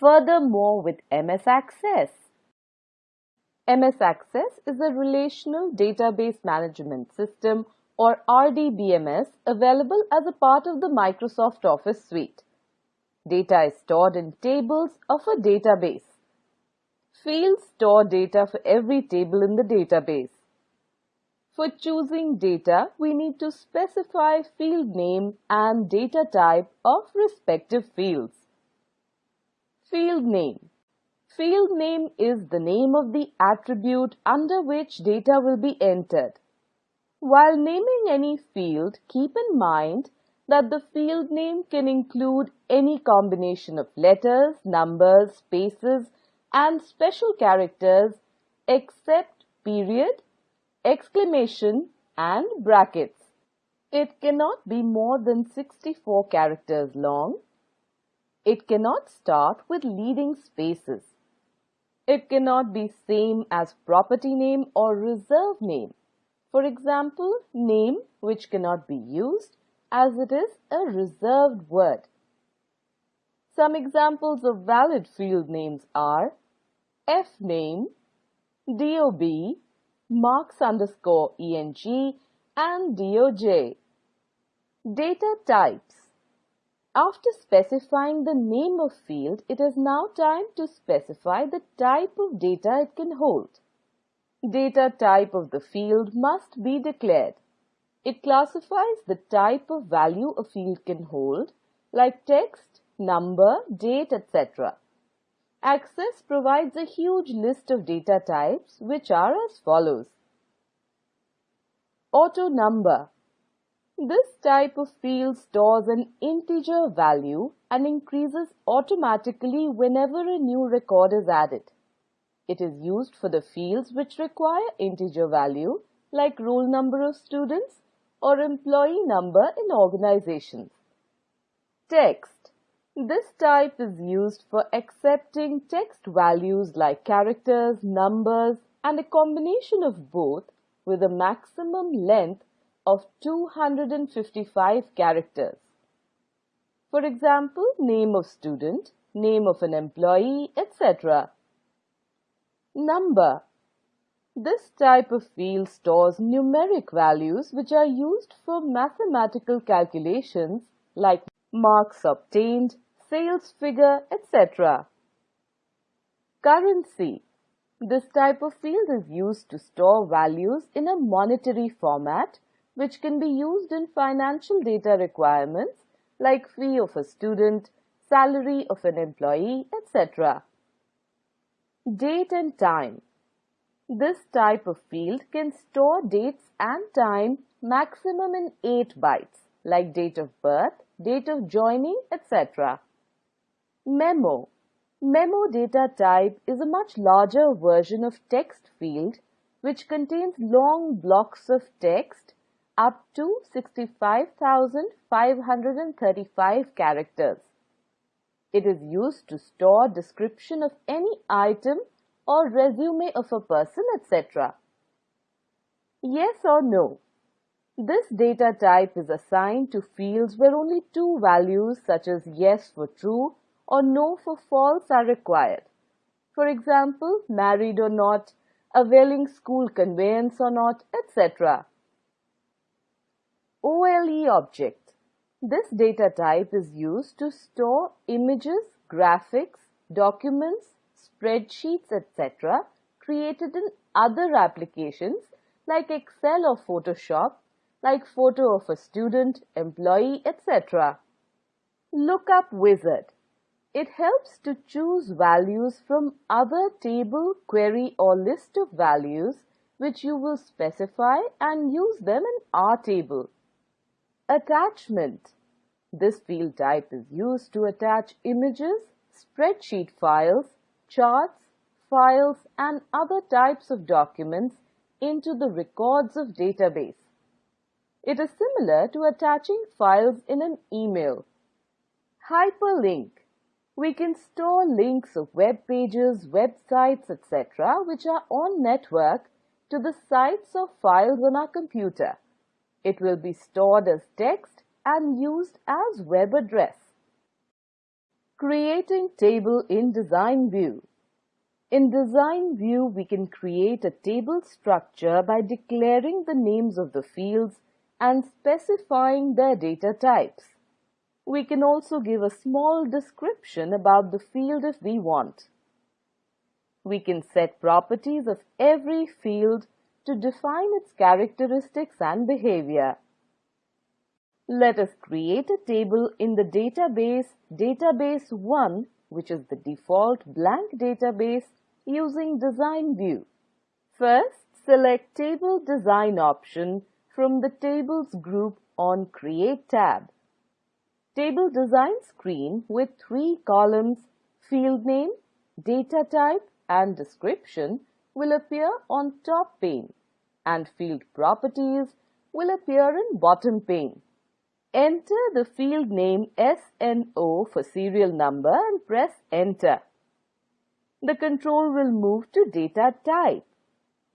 Furthermore with MS Access. MS Access is a relational database management system or RDBMS available as a part of the Microsoft Office suite. Data is stored in tables of a database. Fields store data for every table in the database. For choosing data, we need to specify field name and data type of respective fields. Field name. Field name is the name of the attribute under which data will be entered. While naming any field, keep in mind that the field name can include any combination of letters, numbers, spaces, and special characters except period, exclamation and brackets. It cannot be more than 64 characters long. It cannot start with leading spaces. It cannot be same as property name or reserve name. For example, name which cannot be used as it is a reserved word. Some examples of valid field names are fname, dob, marks underscore eng, and doj. Data types. After specifying the name of field, it is now time to specify the type of data it can hold. Data type of the field must be declared. It classifies the type of value a field can hold, like text, number, date, etc. Access provides a huge list of data types which are as follows. Auto number. This type of field stores an integer value and increases automatically whenever a new record is added. It is used for the fields which require integer value like roll number of students or employee number in organizations. Text. This type is used for accepting text values like characters, numbers and a combination of both with a maximum length of 255 characters. For example, name of student, name of an employee, etc. Number. This type of field stores numeric values which are used for mathematical calculations like marks obtained, sales figure, etc. Currency. This type of field is used to store values in a monetary format which can be used in financial data requirements like fee of a student, salary of an employee, etc. Date and time. This type of field can store dates and time maximum in 8 bytes like date of birth, date of joining, etc. Memo. Memo data type is a much larger version of text field which contains long blocks of text up to 65,535 characters. It is used to store description of any item or resume of a person, etc. Yes or no? This data type is assigned to fields where only two values such as yes for true or no for false are required. For example, married or not, availing school conveyance or not, etc. OLE object this data type is used to store images, graphics, documents, spreadsheets, etc. created in other applications like Excel or Photoshop, like photo of a student, employee, etc. Lookup wizard. It helps to choose values from other table, query or list of values which you will specify and use them in R table. Attachment. This field type is used to attach images, spreadsheet files, charts, files and other types of documents into the records of database. It is similar to attaching files in an email. Hyperlink. We can store links of web pages, websites, etc. which are on network to the sites or files on our computer. It will be stored as text and used as web address. Creating table in design view. In design view, we can create a table structure by declaring the names of the fields and specifying their data types. We can also give a small description about the field if we want. We can set properties of every field to define its characteristics and behavior. Let us create a table in the database Database 1, which is the default blank database using Design View. First, select Table Design option from the Tables group on Create tab. Table Design screen with three columns, field name, data type and description will appear on top pane and field properties will appear in bottom pane. Enter the field name SNO for serial number and press enter. The control will move to data type.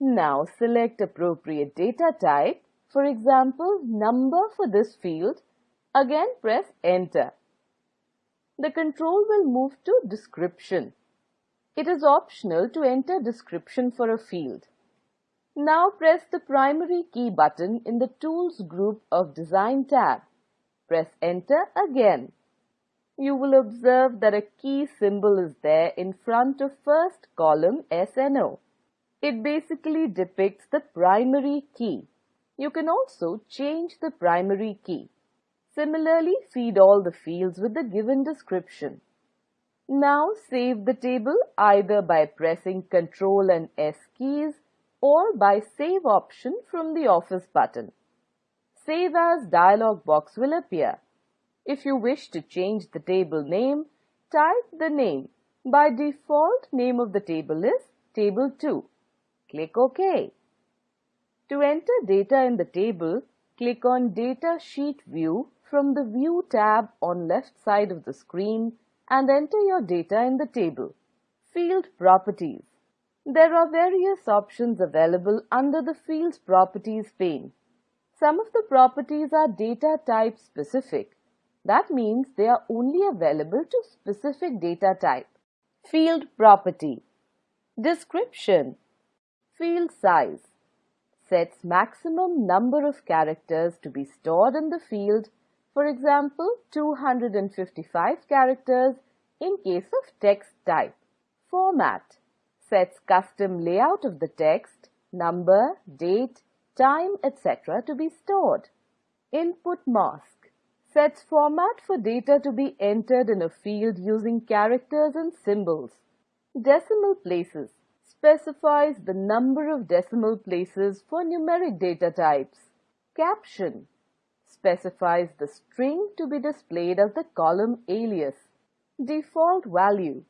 Now select appropriate data type, for example number for this field. Again press enter. The control will move to description. It is optional to enter description for a field. Now press the primary key button in the Tools group of Design tab. Press Enter again. You will observe that a key symbol is there in front of first column SNO. It basically depicts the primary key. You can also change the primary key. Similarly, feed all the fields with the given description. Now save the table either by pressing Ctrl and S keys or by Save option from the Office button. Save as dialog box will appear. If you wish to change the table name, type the name. By default, name of the table is Table 2. Click OK. To enter data in the table, click on Data Sheet View from the View tab on left side of the screen and enter your data in the table. Field Properties There are various options available under the Fields Properties pane. Some of the properties are data type specific. That means they are only available to specific data type. Field Property Description Field Size sets maximum number of characters to be stored in the field for example, 255 characters in case of text type. Format sets custom layout of the text, number, date, time, etc. to be stored. Input mask sets format for data to be entered in a field using characters and symbols. Decimal places specifies the number of decimal places for numeric data types. Caption specifies the string to be displayed as the column alias. Default value.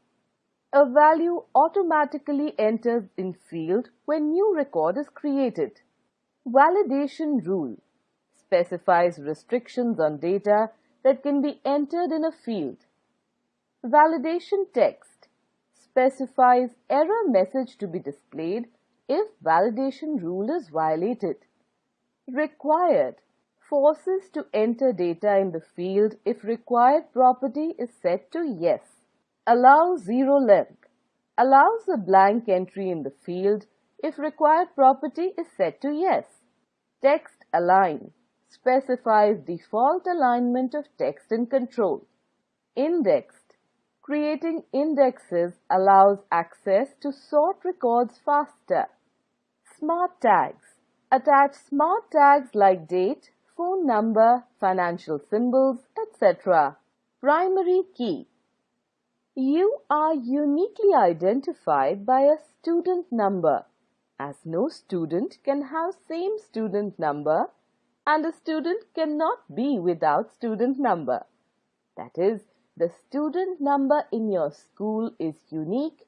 A value automatically enters in field when new record is created. Validation rule specifies restrictions on data that can be entered in a field. Validation text specifies error message to be displayed if validation rule is violated. Required forces to enter data in the field if required property is set to yes. Allow zero length. Allows a blank entry in the field if required property is set to yes. Text align specifies default alignment of text in control. Indexed. Creating indexes allows access to sort records faster. Smart tags. Attach smart tags like date, phone number, financial symbols, etc. Primary key. You are uniquely identified by a student number as no student can have same student number and a student cannot be without student number. That is, the student number in your school is unique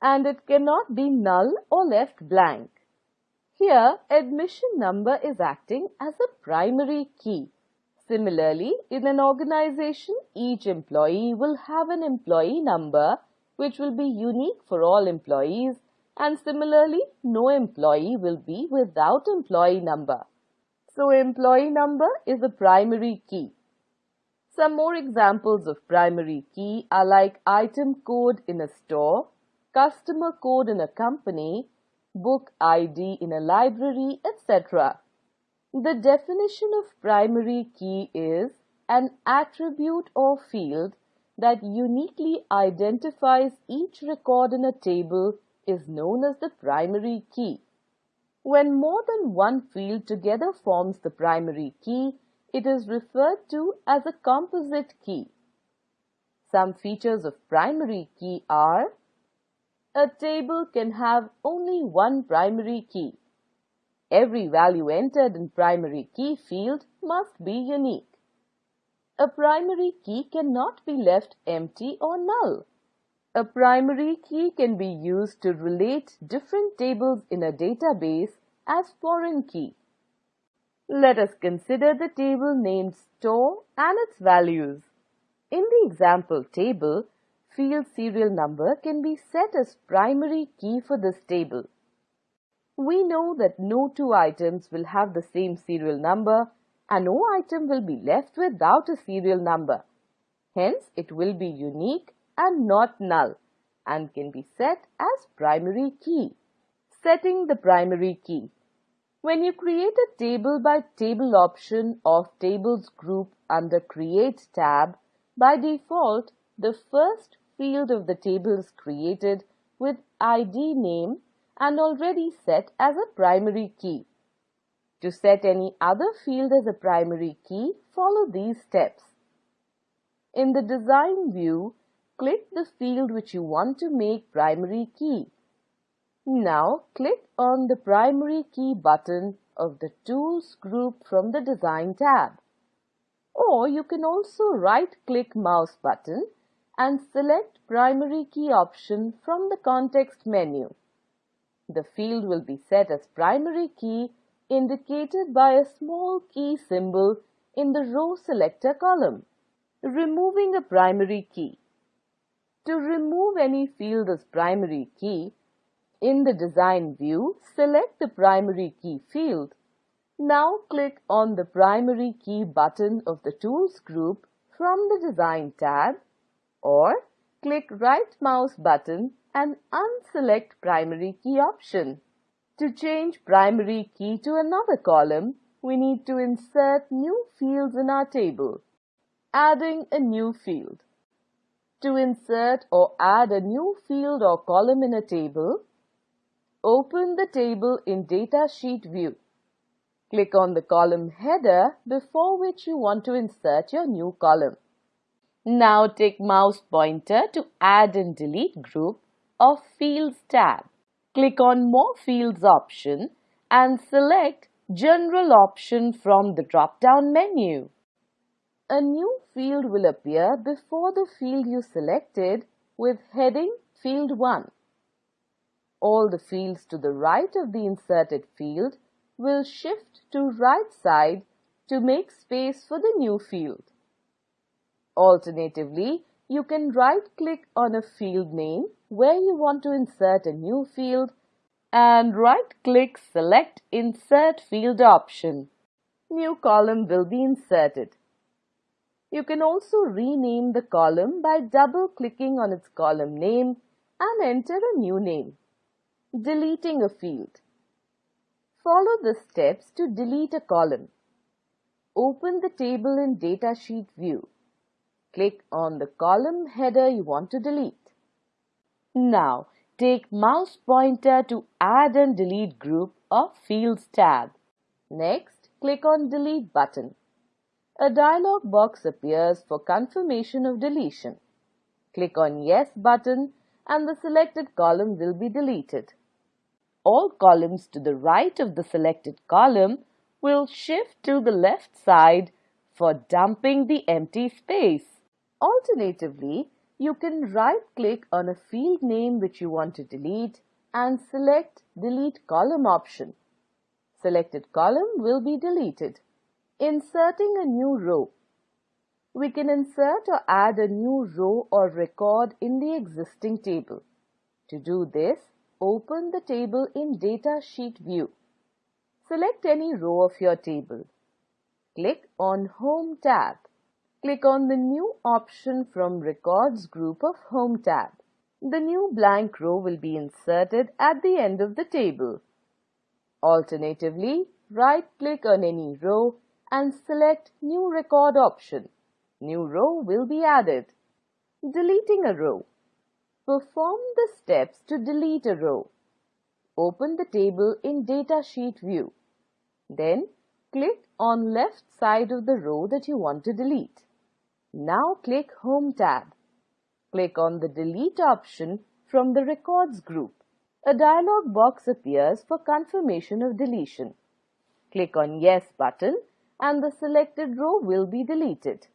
and it cannot be null or left blank. Here, admission number is acting as a primary key. Similarly, in an organization, each employee will have an employee number which will be unique for all employees and similarly, no employee will be without employee number. So, employee number is a primary key. Some more examples of primary key are like item code in a store, customer code in a company, book ID in a library, etc. The definition of primary key is an attribute or field that uniquely identifies each record in a table is known as the primary key. When more than one field together forms the primary key, it is referred to as a composite key. Some features of primary key are a table can have only one primary key. Every value entered in primary key field must be unique. A primary key cannot be left empty or null. A primary key can be used to relate different tables in a database as foreign key. Let us consider the table named store and its values. In the example table, field serial number can be set as primary key for this table. We know that no two items will have the same serial number and no item will be left without a serial number. Hence, it will be unique and not null and can be set as primary key. Setting the primary key. When you create a table by table option of tables group under create tab, by default, the first field of the table is created with ID name and already set as a primary key. To set any other field as a primary key, follow these steps. In the design view, click the field which you want to make primary key. Now click on the primary key button of the Tools group from the Design tab. Or you can also right-click mouse button and select Primary Key option from the context menu. The field will be set as primary key indicated by a small key symbol in the row selector column. Removing a primary key. To remove any field as primary key, in the design view, select the primary key field. Now click on the primary key button of the tools group from the design tab or click right mouse button and unselect primary key option. To change primary key to another column, we need to insert new fields in our table. Adding a new field. To insert or add a new field or column in a table, Open the table in Datasheet view. Click on the column header before which you want to insert your new column. Now take mouse pointer to add and delete group of Fields tab. Click on More Fields option and select General option from the drop-down menu. A new field will appear before the field you selected with heading Field 1 all the fields to the right of the inserted field will shift to right side to make space for the new field. Alternatively, you can right-click on a field name where you want to insert a new field and right-click select Insert Field option. New column will be inserted. You can also rename the column by double-clicking on its column name and enter a new name. Deleting a field. Follow the steps to delete a column. Open the table in Datasheet view. Click on the column header you want to delete. Now, take mouse pointer to add and delete group of fields tab. Next, click on delete button. A dialog box appears for confirmation of deletion. Click on yes button and the selected column will be deleted all columns to the right of the selected column will shift to the left side for dumping the empty space. Alternatively, you can right-click on a field name which you want to delete and select Delete Column option. Selected column will be deleted. Inserting a new row. We can insert or add a new row or record in the existing table. To do this, Open the table in Datasheet view. Select any row of your table. Click on Home tab. Click on the New option from Records group of Home tab. The new blank row will be inserted at the end of the table. Alternatively, right-click on any row and select New Record option. New row will be added. Deleting a row. Perform the steps to delete a row. Open the table in Datasheet view. Then click on left side of the row that you want to delete. Now click Home tab. Click on the Delete option from the Records group. A dialog box appears for confirmation of deletion. Click on Yes button and the selected row will be deleted.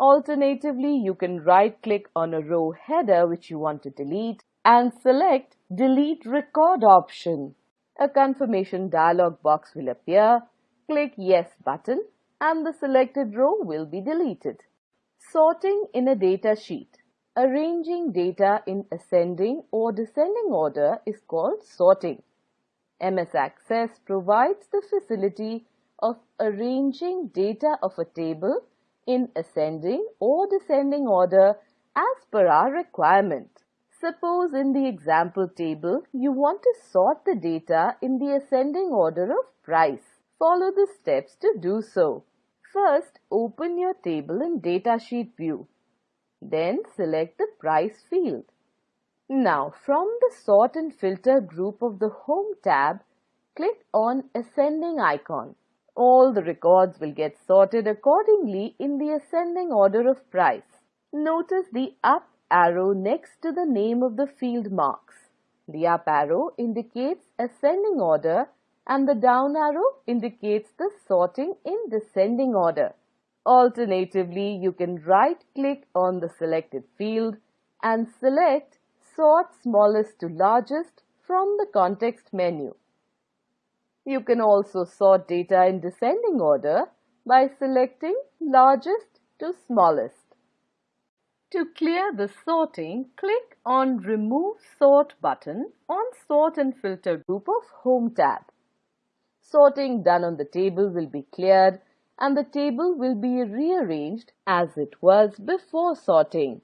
Alternatively, you can right-click on a row header which you want to delete and select Delete Record option. A confirmation dialog box will appear. Click Yes button and the selected row will be deleted. Sorting in a data sheet. Arranging data in ascending or descending order is called sorting. MS Access provides the facility of arranging data of a table in ascending or descending order as per our requirement. Suppose in the example table, you want to sort the data in the ascending order of price. Follow the steps to do so. First, open your table in Datasheet view. Then select the price field. Now, from the Sort and Filter group of the Home tab, click on Ascending icon. All the records will get sorted accordingly in the ascending order of price. Notice the up arrow next to the name of the field marks. The up arrow indicates ascending order and the down arrow indicates the sorting in descending order. Alternatively, you can right click on the selected field and select Sort Smallest to Largest from the context menu. You can also sort data in descending order by selecting largest to smallest. To clear the sorting, click on Remove Sort button on Sort and Filter group of Home tab. Sorting done on the table will be cleared and the table will be rearranged as it was before sorting.